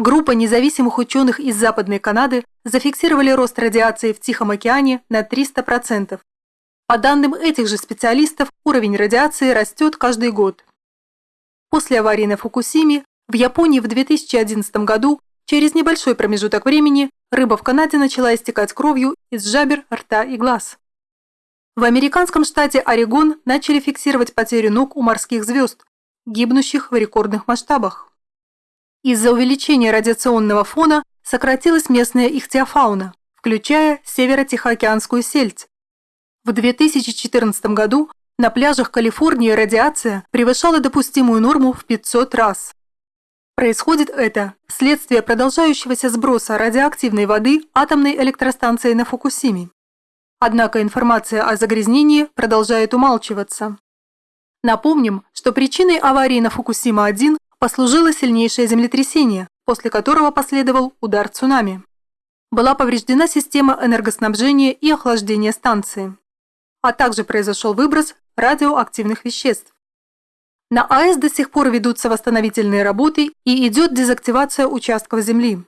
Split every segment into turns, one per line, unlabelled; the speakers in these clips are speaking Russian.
группа независимых ученых из Западной Канады зафиксировали рост радиации в Тихом океане на 300%. По данным этих же специалистов, уровень радиации растет каждый год. После аварии на Фукусиме в Японии в 2011 году, через небольшой промежуток времени, рыба в Канаде начала истекать кровью из жабер, рта и глаз. В американском штате Орегон начали фиксировать потерю ног у морских звезд, гибнущих в рекордных масштабах. Из-за увеличения радиационного фона сократилась местная ихтиофауна, включая северо-тихоокеанскую сельдь. В 2014 году на пляжах Калифорнии радиация превышала допустимую норму в 500 раз. Происходит это вследствие продолжающегося сброса радиоактивной воды атомной электростанции на Фукусиме. Однако информация о загрязнении продолжает умалчиваться. Напомним, что причиной аварии на Фукусима-1 послужило сильнейшее землетрясение, после которого последовал удар цунами. Была повреждена система энергоснабжения и охлаждения станции, а также произошел выброс радиоактивных веществ. На АЭС до сих пор ведутся восстановительные работы и идет дезактивация участков земли.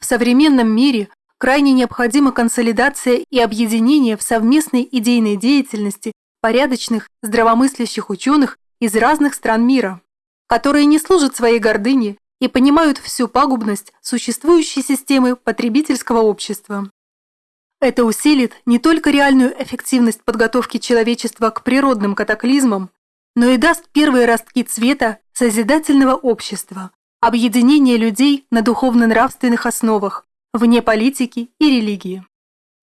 В современном мире крайне необходима консолидация и объединение в совместной идейной деятельности порядочных, здравомыслящих ученых из разных стран мира, которые не служат своей гордыне и понимают всю пагубность существующей системы потребительского общества. Это усилит не только реальную эффективность подготовки человечества к природным катаклизмам, но и даст первые ростки цвета созидательного общества, объединения людей на духовно-нравственных основах, вне политики и религии.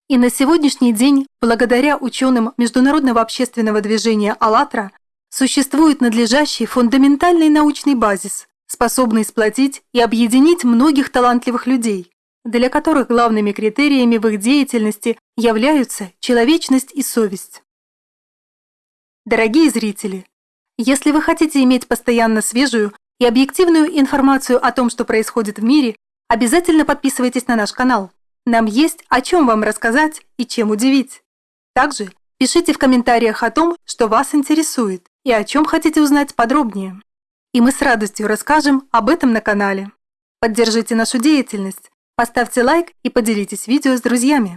И на сегодняшний день, благодаря ученым Международного общественного движения «АЛЛАТРА», существует надлежащий фундаментальный научный базис, способный сплотить и объединить многих талантливых людей, для которых главными критериями в их деятельности являются человечность и совесть. Дорогие зрители, если вы хотите иметь постоянно свежую и объективную информацию о том, что происходит в мире, обязательно подписывайтесь на наш канал. Нам есть о чем вам рассказать и чем удивить. Также пишите в комментариях о том, что вас интересует и о чем хотите узнать подробнее. И мы с радостью расскажем об этом на канале. Поддержите нашу деятельность, поставьте лайк и поделитесь видео с друзьями.